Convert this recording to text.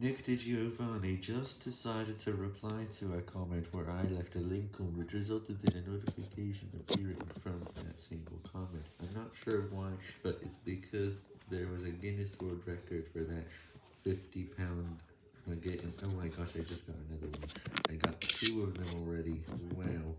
Nick DiGiovanni just decided to reply to a comment where I left a link on which resulted in a notification appearing from that single comment. I'm not sure why, but it's because there was a Guinness World Record for that 50 pound nugget. Oh my gosh, I just got another one. I got two of them already. Wow.